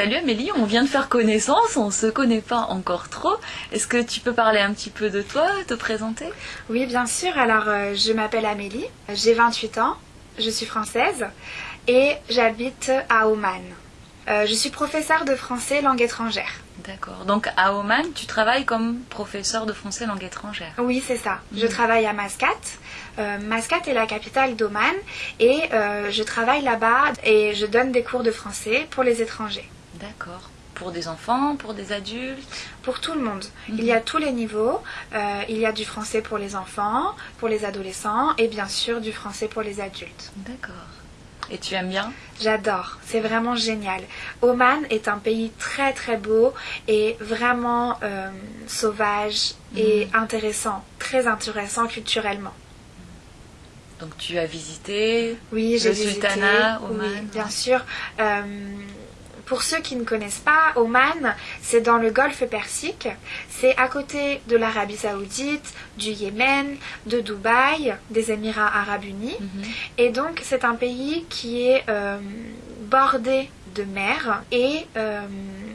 Salut Amélie, on vient de faire connaissance, on ne se connaît pas encore trop. Est-ce que tu peux parler un petit peu de toi, te présenter? Oui, bien sûr. Alors, euh, je m'appelle Amélie, j'ai 28 ans, je suis française et j'habite à Oman. Euh, je suis professeure de français langue étrangère. D'accord. Donc à Oman, tu travailles comme professeur de français langue étrangère. Oui, c'est ça. Je travaille à Mascate. Euh, Mascate est la capitale d'Oman et euh, je travaille là-bas et je donne des cours de français pour les étrangers. D'accord. Pour des enfants, pour des adultes Pour tout le monde. Il y a tous les niveaux. Euh, il y a du français pour les enfants, pour les adolescents et bien sûr du français pour les adultes. D'accord. Et tu aimes bien? J'adore, c'est vraiment génial. Oman est un pays très très beau et vraiment euh, sauvage et intéressant, très intéressant culturellement. Donc tu as visité Oui, j'ai le visité. sultanat, oui, Oman bien sûr. Euh, pour ceux qui ne connaissent pas, Oman, c'est dans le golfe Persique. C'est à côté de l'Arabie Saoudite, du Yémen, de Dubaï, des Émirats Arabes Unis. Mhm. Et donc, c'est un pays qui est euh, bordé de mer et euh,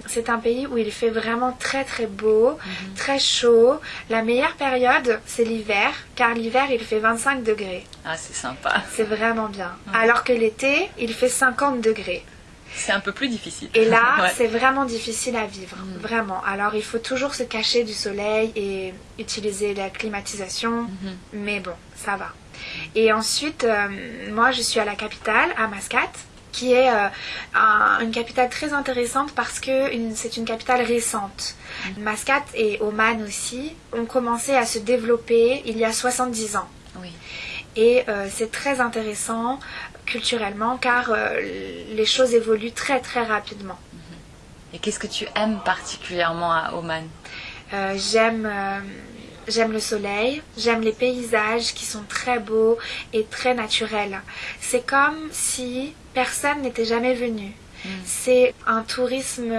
c'est un pays où il fait vraiment très très beau, très chaud. La meilleure période, c'est l'hiver, car l'hiver, il fait 25 degrés. Ah, c'est sympa. C'est vraiment bien. Alors que l'été, il fait 50 degrés. C'est un peu plus difficile. Et là, Ouais. c'est vraiment difficile à vivre, vraiment. Alors, il faut toujours se cacher du soleil et utiliser la climatisation, Mhm. mais bon, ça va. Et ensuite, euh, moi, je suis à la capitale, à Mascate, qui est euh, un- une capitale très intéressante parce que c'est une capitale récente. Mascate et Oman aussi ont commencé à se développer il y a 70 ans. Oui. Et euh, c'est très intéressant culturellement car euh, les choses évoluent très très rapidement. Et qu'est-ce que tu aimes particulièrement à Oman? Euh, j'aime j'aime le soleil, j'aime les paysages qui sont très beaux et très naturels. C'est comme si personne n'était jamais venu. C'est un tourisme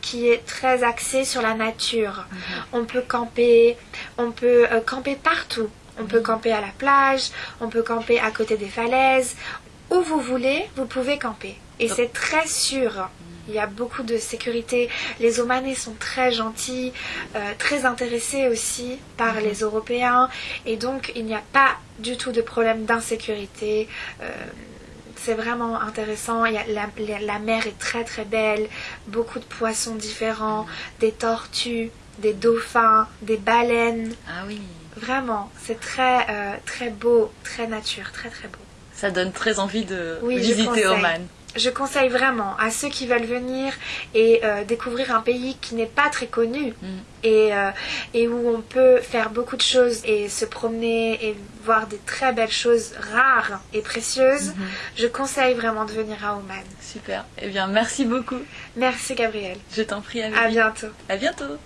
qui est très axé sur la nature. On peut camper, on peut camper partout. On peut camper à la plage, on peut camper à côté des falaises. Où vous voulez, vous pouvez camper. Et c'est très sûr. Il y a beaucoup de sécurité. Les Omanais sont très gentils, euh, très intéressés aussi par les Européens. Et donc, il n'y a pas du tout de problème d'insécurité. Euh, c'est vraiment intéressant. Il y a la, la- la mer est très très belle. Beaucoup de poissons différents, des tortues, des dauphins, des baleines. Ah oui. Vraiment, c'est très euh, très beau, très nature, très très beau. Ça donne très envie de Oui, visiter. Oman. Je conseille vraiment à ceux qui veulent venir et euh, découvrir un pays qui n'est pas très connu Mm. et, euh, et où on peut faire beaucoup de choses et se promener et voir des très belles choses rares et précieuses. Je conseille vraiment de venir à Oman. Super. Eh bien, merci beaucoup. Merci Gabriel. Je t'en prie, Amélie. À bientôt. À bientôt.